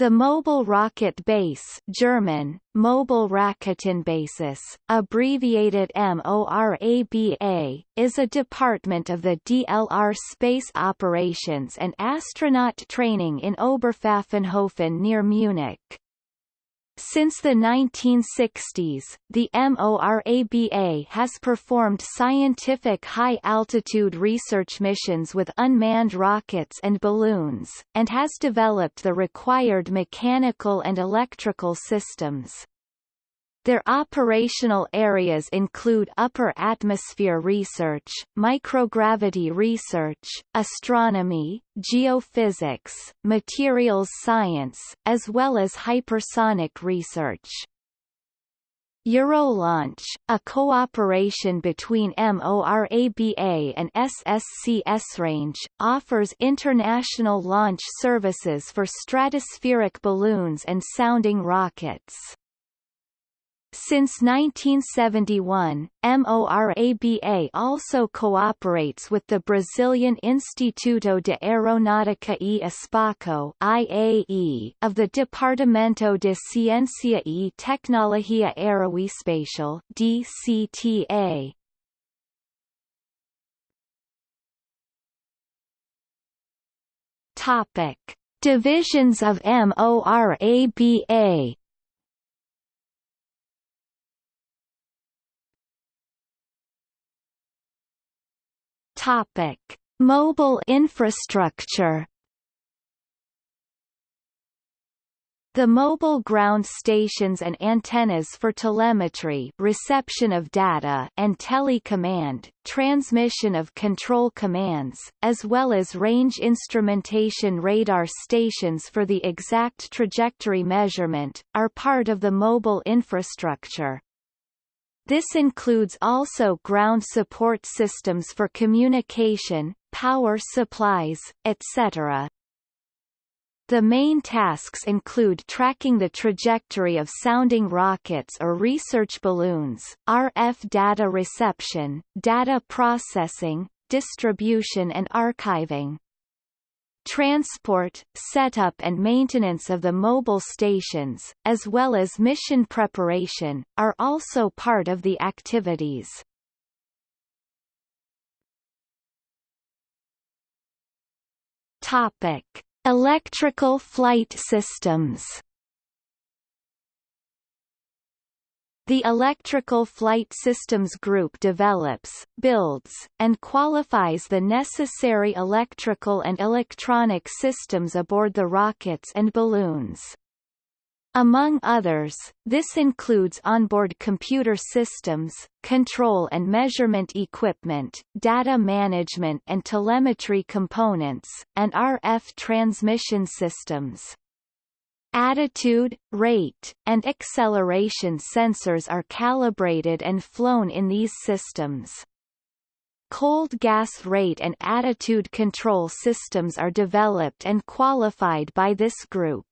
The Mobile Rocket Base German, Mobile Raketenbasis, abbreviated MORABA, is a department of the DLR Space Operations and Astronaut Training in Oberpfaffenhofen near Munich. Since the 1960s, the MORABA has performed scientific high-altitude research missions with unmanned rockets and balloons, and has developed the required mechanical and electrical systems. Their operational areas include upper atmosphere research, microgravity research, astronomy, geophysics, materials science, as well as hypersonic research. Eurolaunch, a cooperation between MORABA and SSC Range, offers international launch services for stratospheric balloons and sounding rockets. Since 1971, MORABA also cooperates with the Brazilian Instituto de Aeronáutica e Espaço IAE of the Departamento de Ciência e Tecnologia Aeroespacial DCTA. Topic: Divisions of MORABA Topic: Mobile infrastructure. The mobile ground stations and antennas for telemetry reception of data and telecommand, transmission of control commands, as well as range instrumentation radar stations for the exact trajectory measurement, are part of the mobile infrastructure. This includes also ground support systems for communication, power supplies, etc. The main tasks include tracking the trajectory of sounding rockets or research balloons, RF data reception, data processing, distribution and archiving. Transport, setup and maintenance of the mobile stations, as well as mission preparation, are also part of the activities. Topic: Electrical flight systems. The Electrical Flight Systems Group develops, builds, and qualifies the necessary electrical and electronic systems aboard the rockets and balloons. Among others, this includes onboard computer systems, control and measurement equipment, data management and telemetry components, and RF transmission systems. Attitude, rate, and acceleration sensors are calibrated and flown in these systems. Cold gas rate and attitude control systems are developed and qualified by this group.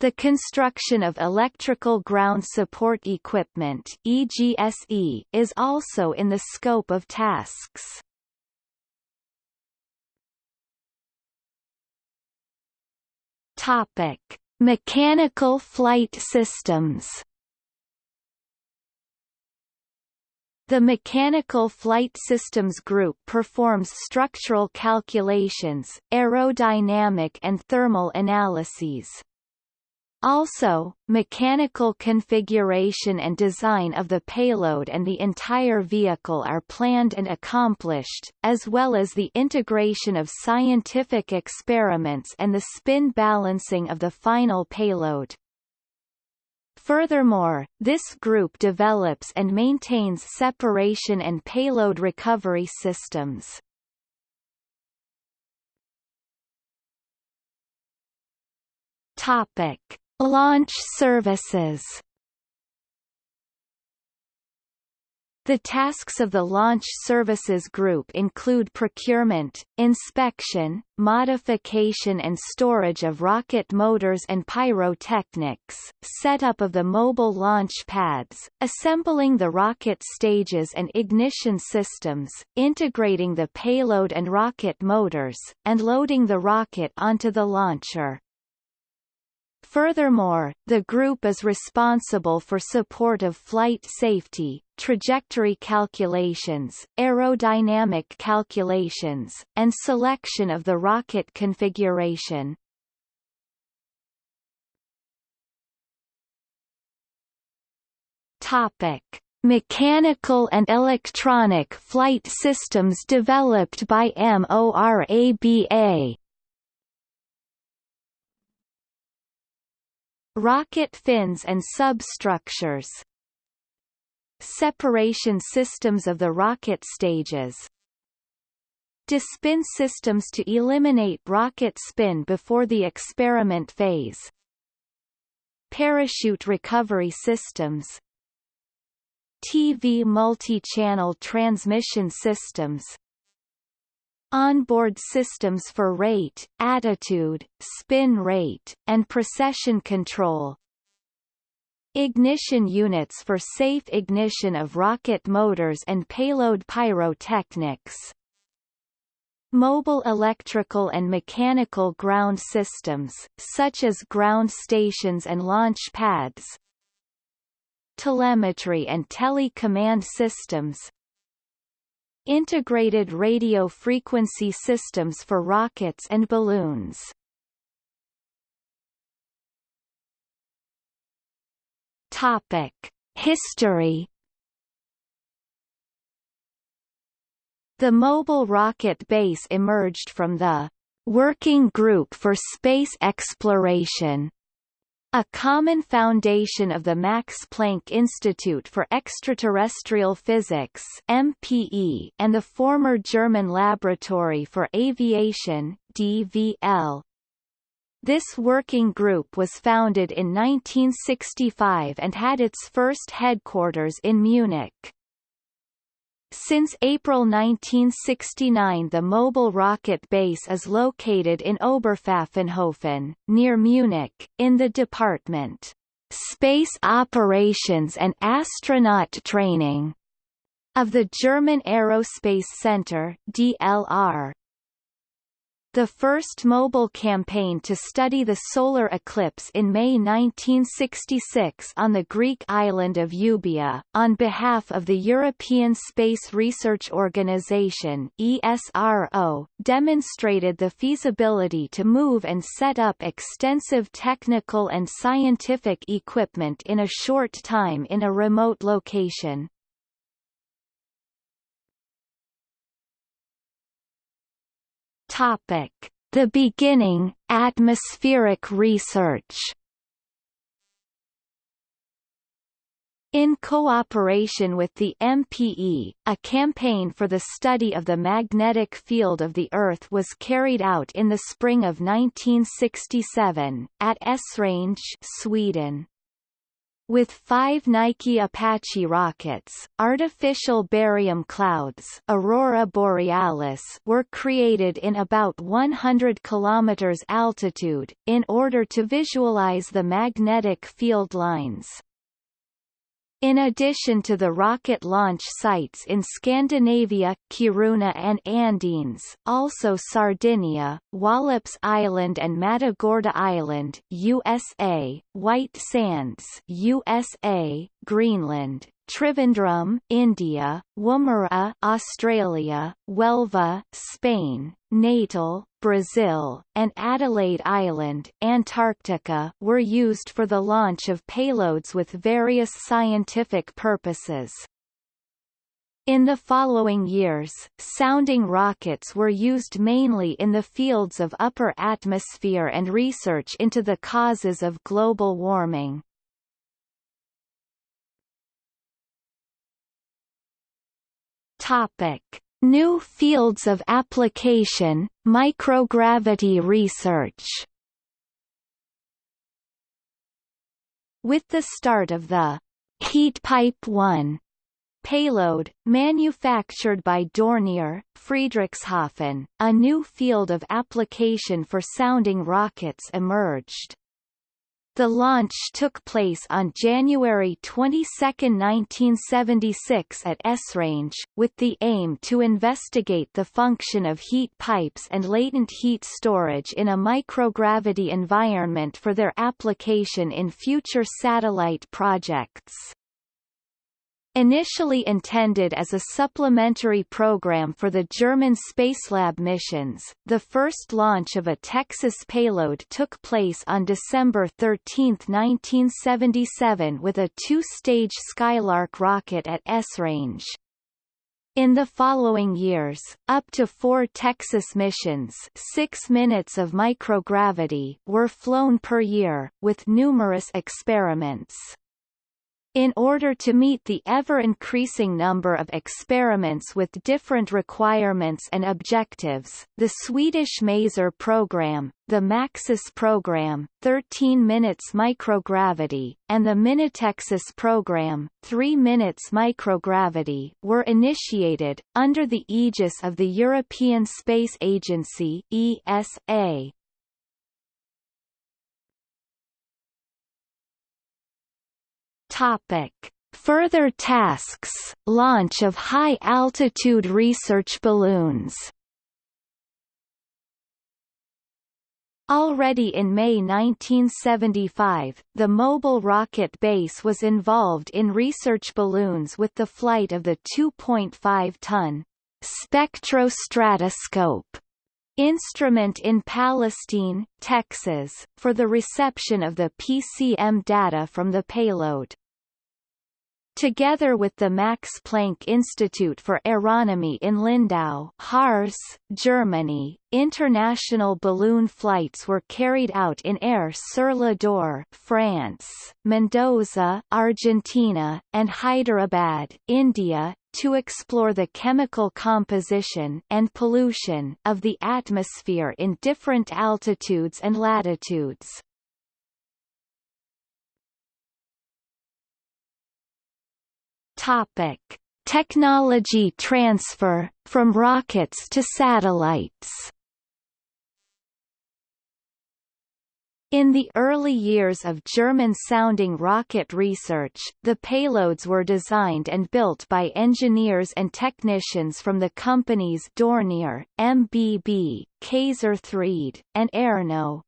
The construction of electrical ground support equipment EGSE is also in the scope of tasks. Topic: Mechanical flight systems. The Mechanical Flight Systems Group performs structural calculations, aerodynamic and thermal analyses. Also, mechanical configuration and design of the payload and the entire vehicle are planned and accomplished, as well as the integration of scientific experiments and the spin balancing of the final payload. Furthermore, this group develops and maintains separation and payload recovery systems. Topic Launch services The tasks of the Launch Services Group include procurement, inspection, modification and storage of rocket motors and pyrotechnics, setup of the mobile launch pads, assembling the rocket stages and ignition systems, integrating the payload and rocket motors, and loading the rocket onto the launcher. Furthermore, the group is responsible for support of flight safety, trajectory calculations, aerodynamic calculations, and selection of the rocket configuration. Topic: Mechanical and electronic flight systems developed by MORABA. Rocket fins and substructures Separation systems of the rocket stages Despin systems to eliminate rocket spin before the experiment phase Parachute recovery systems TV multi-channel transmission systems Onboard systems for rate, attitude, spin rate, and precession control. Ignition units for safe ignition of rocket motors and payload pyrotechnics. Mobile electrical and mechanical ground systems, such as ground stations and launch pads. Telemetry and tele-command systems Integrated radio frequency systems for rockets and balloons. Topic: History The mobile rocket base emerged from the Working Group for Space Exploration a common foundation of the Max Planck Institute for Extraterrestrial Physics MPE and the former German Laboratory for Aviation DVL. This working group was founded in 1965 and had its first headquarters in Munich. Since April 1969 the mobile rocket base is located in Oberpfaffenhofen, near Munich, in the department Space Operations and Astronaut Training of the German Aerospace Center DLR. The first mobile campaign to study the solar eclipse in May 1966 on the Greek island of Euboea, on behalf of the European Space Research Organisation ESRO, demonstrated the feasibility to move and set up extensive technical and scientific equipment in a short time in a remote location. Topic: The beginning, atmospheric research. In cooperation with the MPE, a campaign for the study of the magnetic field of the Earth was carried out in the spring of 1967, at Esrange Sweden. With five Nike Apache rockets, artificial barium clouds aurora borealis were created in about 100 km altitude, in order to visualize the magnetic field lines. In addition to the rocket launch sites in Scandinavia, Kiruna and Andøya, also Sardinia, Wallops Island and Matagorda Island, USA, White Sands, USA, Greenland, Trivandrum, India, Woomera, Australia, Huelva, Spain, Natal, Brazil, and Adelaide Island, Antarctica, were used for the launch of payloads with various scientific purposes. In the following years, sounding rockets were used mainly in the fields of upper atmosphere and research into the causes of global warming. Topic: New fields of application, microgravity research. With the start of the Heat Pipe 1 payload, manufactured by Dornier, Friedrichshafen, a new field of application for sounding rockets emerged. The launch took place on January 22, 1976 at Esrange, with the aim to investigate the function of heat pipes and latent heat storage in a microgravity environment for their application in future satellite projects. Initially intended as a supplementary program for the German Spacelab missions, the first launch of a TEXUS payload took place on December 13, 1977 with a two-stage Skylark rocket at Esrange. In the following years, up to four TEXUS missions six minutes of microgravity were flown per year, with numerous experiments. In order to meet the ever-increasing number of experiments with different requirements and objectives, the Swedish Maser program, the MAXUS program, 13 minutes microgravity, and the Minitexus program, 3 minutes microgravity, were initiated, under the aegis of the European Space Agency ESA. Topic. Further tasks, launch of high-altitude research balloons Already in May 1975, the Mobile Rocket Base was involved in research balloons with the flight of the 2.5-ton spectrostratoscope instrument in Palestine, Texas, for the reception of the PCM data from the payload. Together with the Max Planck Institute for Aeronomy in Lindau Harz, Germany, international balloon flights were carried out in Aire-sur-l'Adour France, Mendoza, Argentina, and Hyderabad, India, to explore the chemical composition and pollution of the atmosphere in different altitudes and latitudes. Topic: Technology transfer from rockets to satellites. In the early years of German-sounding rocket research, the payloads were designed and built by engineers and technicians from the companies Dornier, MBB, Kayser-Threde, and ERNO.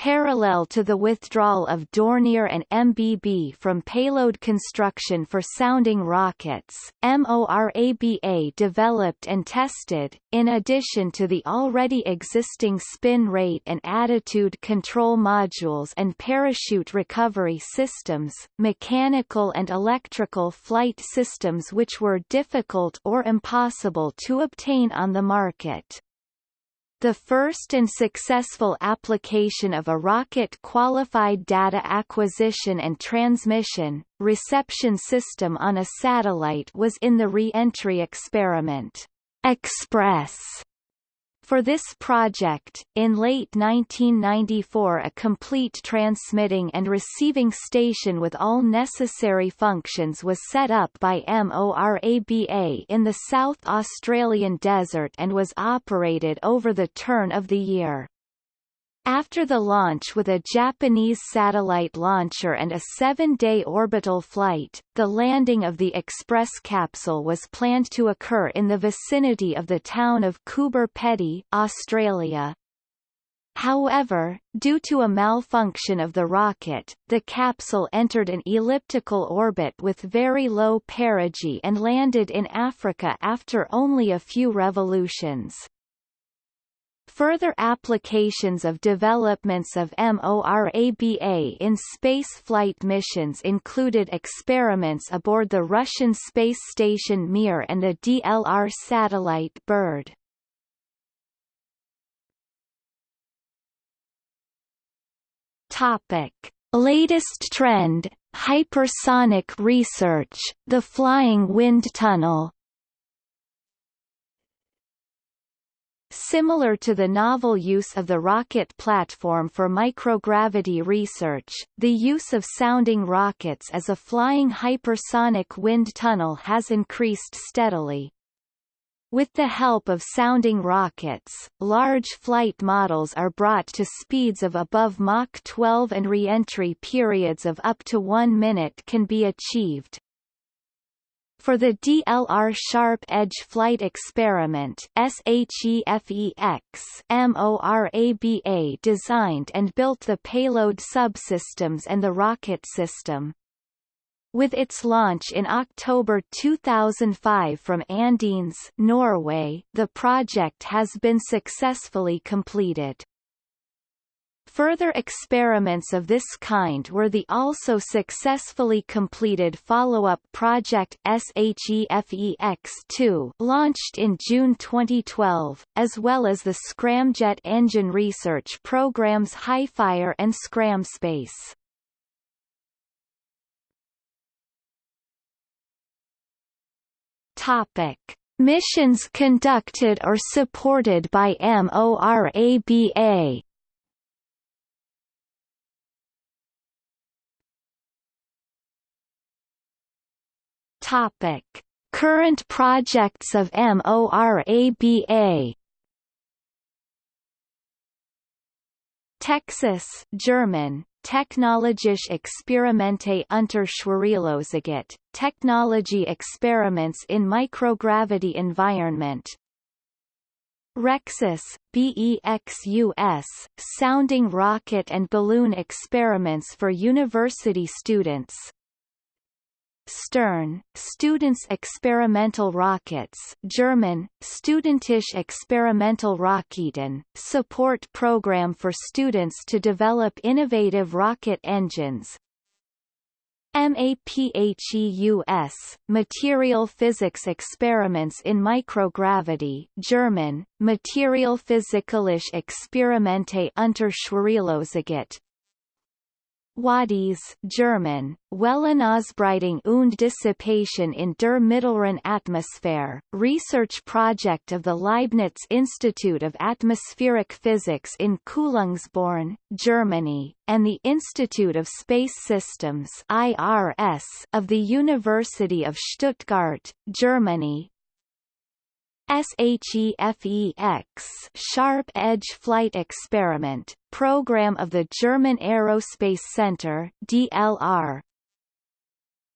Parallel to the withdrawal of Dornier and MBB from payload construction for sounding rockets, MORABA developed and tested, in addition to the already existing spin rate and attitude control modules and parachute recovery systems, mechanical and electrical flight systems which were difficult or impossible to obtain on the market. The first and successful application of a rocket-qualified data acquisition and transmission, reception system on a satellite was in the re-entry experiment, Express, for this project, in late 1994 a complete transmitting and receiving station with all necessary functions was set up by MORABA in the South Australian desert and was operated over the turn of the year. After the launch with a Japanese satellite launcher and a seven-day orbital flight, the landing of the Express capsule was planned to occur in the vicinity of the town of Coober Pedy, Australia. However, due to a malfunction of the rocket, the capsule entered an elliptical orbit with very low perigee and landed in Africa after only a few revolutions. Further applications of developments of MORABA in spaceflight missions included experiments aboard the Russian space station Mir and the DLR satellite BIRD. Topic: Latest trend: hypersonic research, the flying wind tunnel. Similar to the novel use of the rocket platform for microgravity research, the use of sounding rockets as a flying hypersonic wind tunnel has increased steadily. With the help of sounding rockets, large flight models are brought to speeds of above Mach 12 and re-entry periods of up to one minute can be achieved. For the DLR Sharp Edge Flight Experiment MORABA designed and built the payload subsystems and the rocket system. With its launch in October 2005 from Andøya, Norway, the project has been successfully completed. Further experiments of this kind were the also successfully completed follow-up project SHEFEX-2 launched in June 2012, as well as the Scramjet engine research programs HiFire and Scramspace. Topic: Missions conducted or supported by MORABA. Topic: Current projects of MORABA. TEXUS German Technologische Experimente unter Schwerelosigkeit, technology experiments in microgravity environment. Rexus, BEXUS, sounding rocket and balloon experiments for university students. Stern, Students Experimental Rockets German, Studentische Experimental Raketen, support program for students to develop innovative rocket engines. MAPHEUS, Material Physics Experiments in Microgravity German, Materialphysikalische Experimente unter Schwerelosigkeit Wadis German, Wellenausbreitung und Dissipation in der mittleren Atmosphäre, research project of the Leibniz Institute of Atmospheric Physics in Kühlungsborn, Germany, and the Institute of Space Systems IRS of the University of Stuttgart, Germany, SHEFEX Sharp Edge Flight Experiment, program of the German Aerospace Center DLR.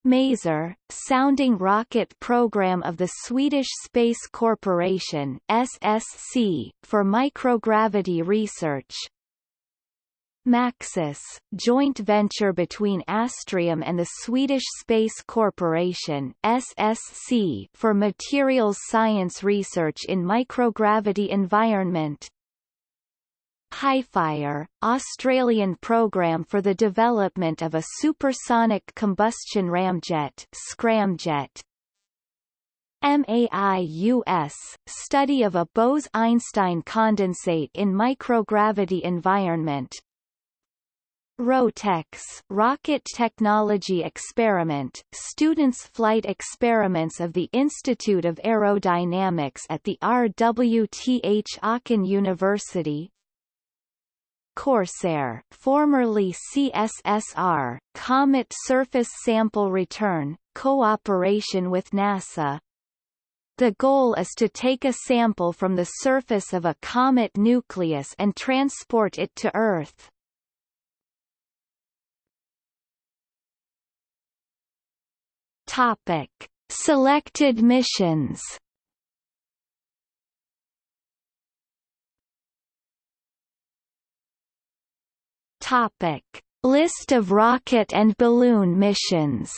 MASER, sounding rocket program of the Swedish Space Corporation SSC, for microgravity research, MAXUS, joint venture between Astrium and the Swedish Space Corporation SSC for materials science research in microgravity environment. HiFire, Australian program for the development of a supersonic combustion ramjet scramjet. MAIUS, study of a Bose-Einstein condensate in microgravity environment, ROTEX Rocket Technology Experiment, students' flight experiments of the Institute of Aerodynamics at the RWTH Aachen University Corsair, formerly CSSR, Comet Surface Sample Return, cooperation with NASA, the goal is to take a sample from the surface of a comet nucleus and transport it to Earth. Topic: Selected missions. Topic: List of rocket and balloon missions.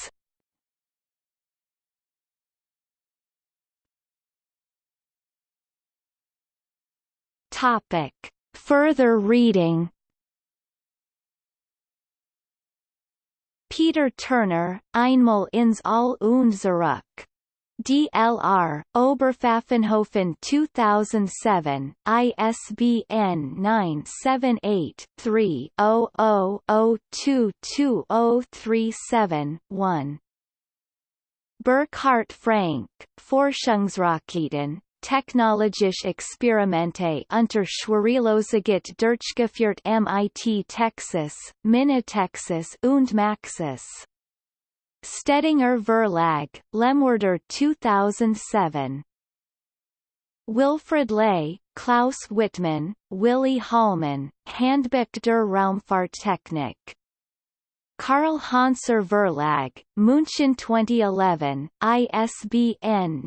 Topic: Further reading. Peter Turner, Einmal ins All und DLR, Oberpfaffenhofen 2007, ISBN 978-3-00022037-1. Burkhard Frank, Forschungsraketen, Technologische Experimente unter Schwerelosigkeit durchgeführt MIT TEXUS, MiniTEXUS und MAXUS. Stedinger Verlag, Lemwerder 2007. Wilfried Ley, Klaus Wittmann, Willi Hallmann, Handbuch der Raumfahrttechnik. Carl Hanser Verlag, München 2011, ISBN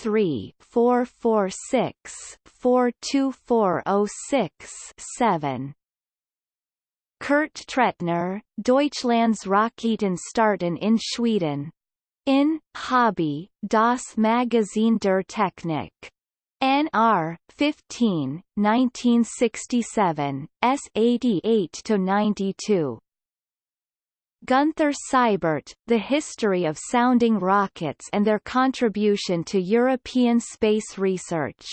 978-3-446-42406-7. Kurt Tretner, Deutschlands Raketenstarten in Schweden. In, Hobby, das Magazin der Technik. NR 15, 1967, S. 88 to 92. Gunther Seibert, The History of Sounding Rockets and Their Contribution to European Space Research.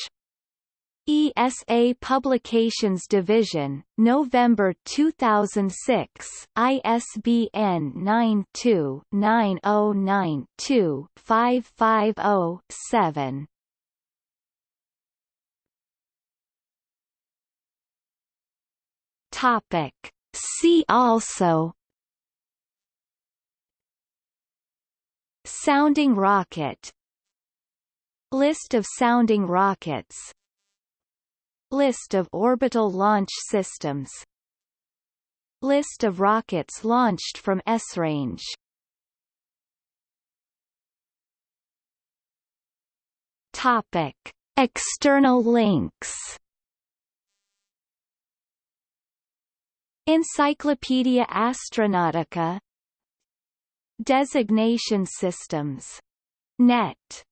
ESA Publications Division, November 2006, ISBN 92-9092-550-7. Topic. See also Sounding rocket List of sounding rockets List of orbital launch systems. List of rockets launched from Esrange Topic. External links. Encyclopaedia Astronautica. Designation systems. Net